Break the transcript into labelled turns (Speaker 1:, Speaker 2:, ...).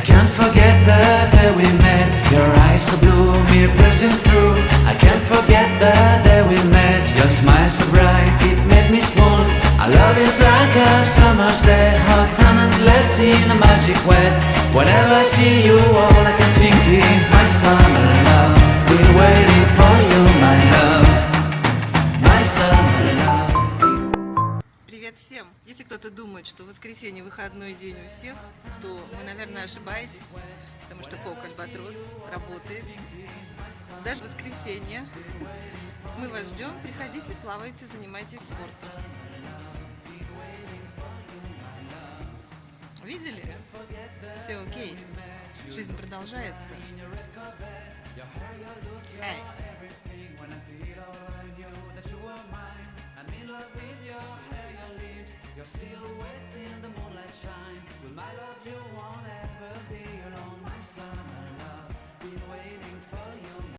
Speaker 1: can't forget the day we met. Your eyes so blue, me piercing through. I can't forget the day we met. Your smile so bright, it made me swoon. Our love is like a summer's day, hot and endless in a magic way. Whenever I see you, all I can think is my summer love. Been waiting for you,
Speaker 2: Привет всем! Если кто-то думает, что воскресенье выходной день у всех, то вы, наверное, ошибаетесь, потому что Фок Альбатрос работает. Даже воскресенье. Мы вас ждем, приходите, плавайте, занимайтесь спортом. Видели? Все окей. Жизнь продолжается. Эй.
Speaker 1: Silhouette